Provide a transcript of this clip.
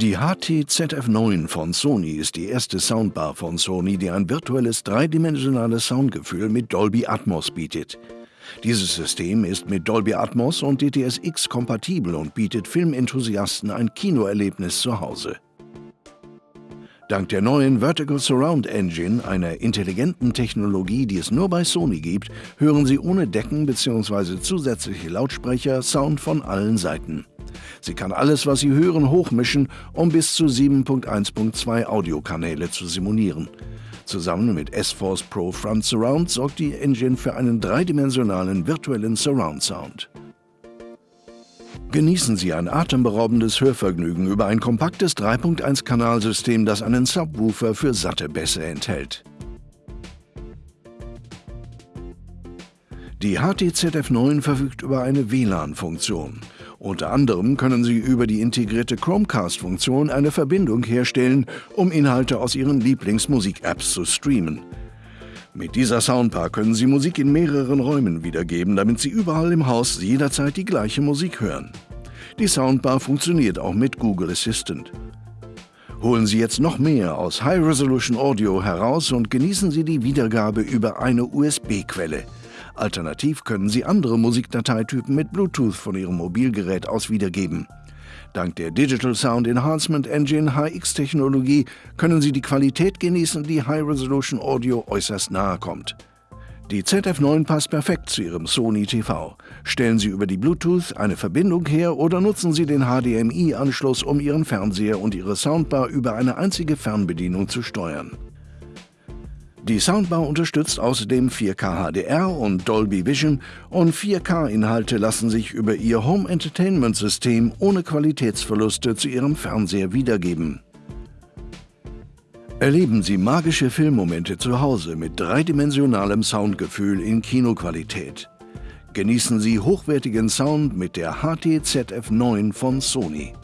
Die HT-ZF9 von Sony ist die erste Soundbar von Sony, die ein virtuelles dreidimensionales Soundgefühl mit Dolby Atmos bietet. Dieses System ist mit Dolby Atmos und DTSX kompatibel und bietet Filmenthusiasten ein Kinoerlebnis zu Hause. Dank der neuen Vertical Surround Engine, einer intelligenten Technologie, die es nur bei Sony gibt, hören Sie ohne Decken bzw. zusätzliche Lautsprecher Sound von allen Seiten. Sie kann alles, was Sie hören, hochmischen, um bis zu 7.1.2 Audiokanäle zu simulieren. Zusammen mit S-Force Pro Front Surround sorgt die Engine für einen dreidimensionalen virtuellen Surround Sound. Genießen Sie ein atemberaubendes Hörvergnügen über ein kompaktes 3.1-Kanalsystem, das einen Subwoofer für satte Bässe enthält. Die HTZF9 verfügt über eine WLAN-Funktion. Unter anderem können Sie über die integrierte Chromecast-Funktion eine Verbindung herstellen, um Inhalte aus Ihren Lieblingsmusik-Apps zu streamen. Mit dieser Soundbar können Sie Musik in mehreren Räumen wiedergeben, damit Sie überall im Haus jederzeit die gleiche Musik hören. Die Soundbar funktioniert auch mit Google Assistant. Holen Sie jetzt noch mehr aus High Resolution Audio heraus und genießen Sie die Wiedergabe über eine USB-Quelle. Alternativ können Sie andere Musikdateitypen mit Bluetooth von Ihrem Mobilgerät aus wiedergeben. Dank der Digital Sound Enhancement Engine HX-Technologie können Sie die Qualität genießen, die High Resolution Audio äußerst nahe kommt. Die ZF9 passt perfekt zu Ihrem Sony TV. Stellen Sie über die Bluetooth eine Verbindung her oder nutzen Sie den HDMI-Anschluss, um Ihren Fernseher und Ihre Soundbar über eine einzige Fernbedienung zu steuern. Die Soundbar unterstützt außerdem 4K HDR und Dolby Vision und 4K-Inhalte lassen sich über ihr Home Entertainment System ohne Qualitätsverluste zu Ihrem Fernseher wiedergeben. Erleben Sie magische Filmmomente zu Hause mit dreidimensionalem Soundgefühl in Kinoqualität. Genießen Sie hochwertigen Sound mit der HT-ZF9 von Sony.